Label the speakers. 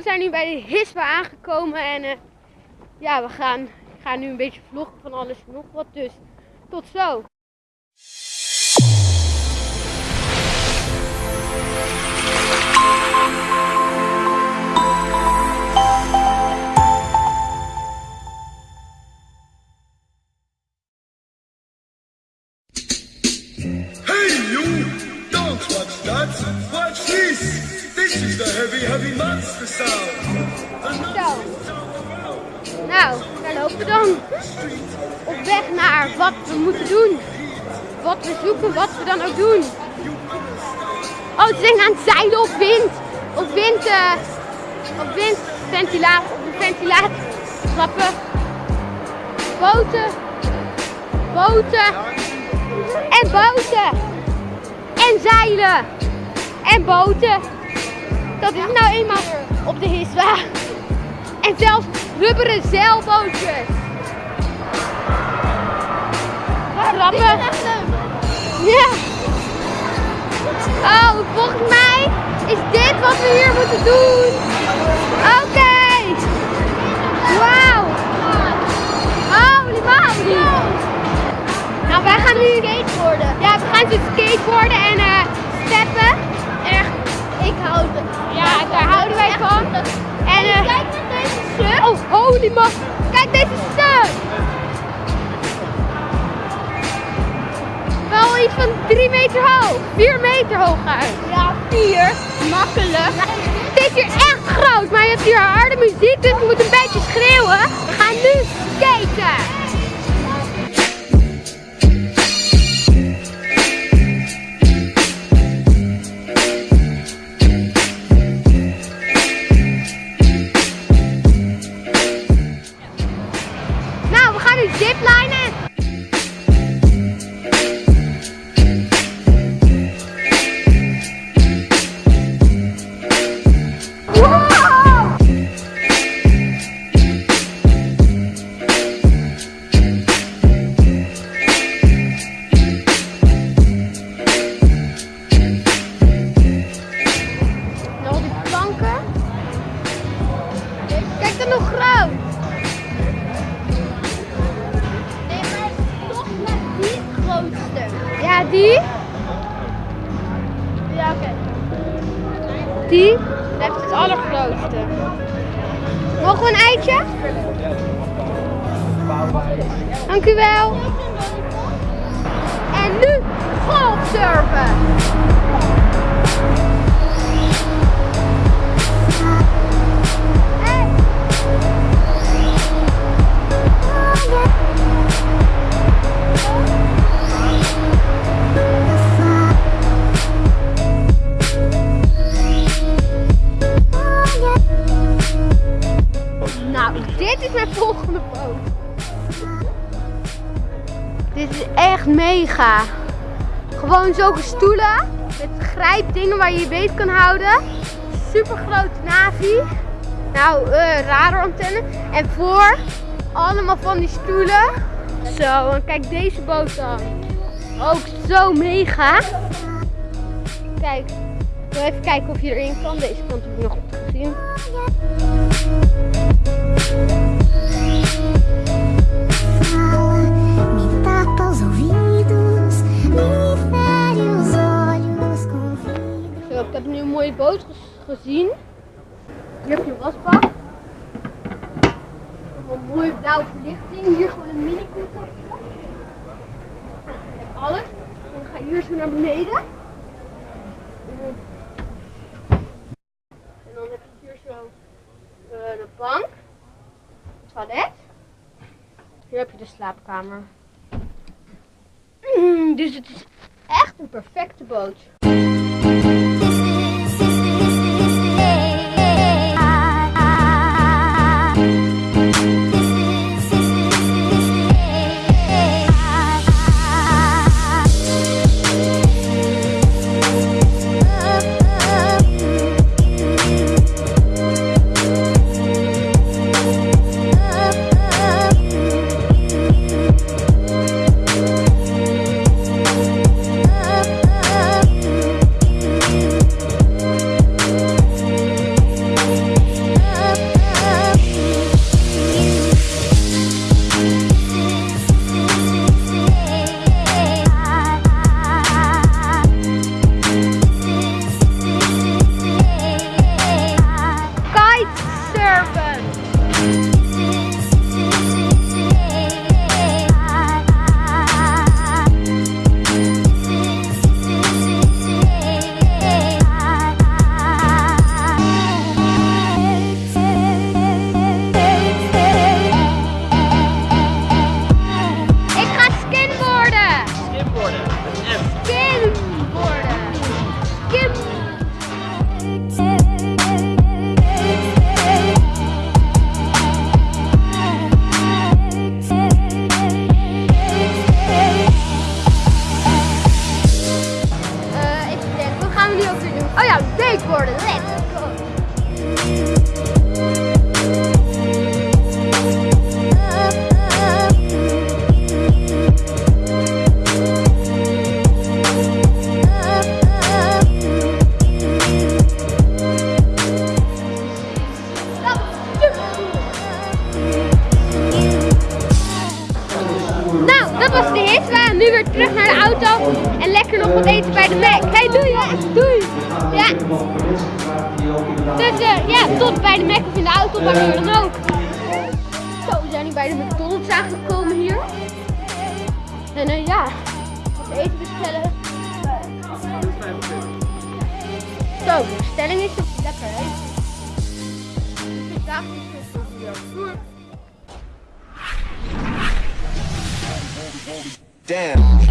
Speaker 1: we zijn nu bij de Hispa aangekomen en eh, ja, we gaan, ik ga nu een beetje vloggen van alles en nog wat. Dus tot zo.
Speaker 2: Hey you! Don't watch that! Watch this! Is the heavy, heavy monster sound!
Speaker 1: Zo. Nou, daar lopen we dan. Op weg naar wat we moeten doen. Wat we zoeken, wat we dan ook doen. Oh, ze zijn aan het zeilen op wind. Op wind, eh op windventilator, op de ventilator. Grappen. Boten. Boten. En boten. En zeilen. En boten. Dat is nou eenmaal op de Hiswa. En zelfs rubberen zeilbootjes. Grappig. Ja. Oh, volgens mij is dit wat we hier moeten doen. Oké. Wauw. Holy moly. Nou, wij gaan nu skateboarden. Ja, we gaan dus skateboarden en eh steppen. En eh, kijk naar deze sub. Oh, holy man. Kijk deze sub. Wel iets van 3 meter hoog. 4 meter hoog uit. Ja, 4. Makkelijk. Het is hier echt groot, maar je hebt hier harde muziek, dus we moeten een beetje schreeuwen. We gaan nu skaten. Die? Ja, oké. Die blijft het allergrootste. Mogen we een eitje? Dank u wel. En nu golfsurfen. Dit is mijn volgende boot. Dit is echt mega. Gewoon zulke stoelen met grijpdingen waar je je beet kan houden. Super grote navi. Nou, eh radarantenne. En voor allemaal van die stoelen. Zo, en kijk deze boot dan. Ook zo mega. Kijk, ik wil even kijken of je erin kan. Deze kant heb ik nog niet gezien. Ik heb nu een mooie boot gezien. Hier heb je wasbak. Een mooie blauwe verlichting. Hier gewoon een mini koelkastje. Je hebt alles. Dan ga je hier zo naar beneden. En dan heb je hier zo eh, de bank. Toilet. Hier heb je de slaapkamer. Mm, dus het is echt een perfecte boot. servant. Oh ja, wakeboarden. Let's go. Nou, dat was de hit. Nu weer terug naar de auto en lekker nog wat eten bij de Mac. Hey, doei hè. Doei. Ja. Dus eh, ja, tot bij de Mac of in de auto, je dan ook. Zo, we zijn nu bij de McDonald's aangekomen hier. En eh, ja, wat eten bestellen. Zo, de bestelling is lekker hè. Weer.
Speaker 3: down.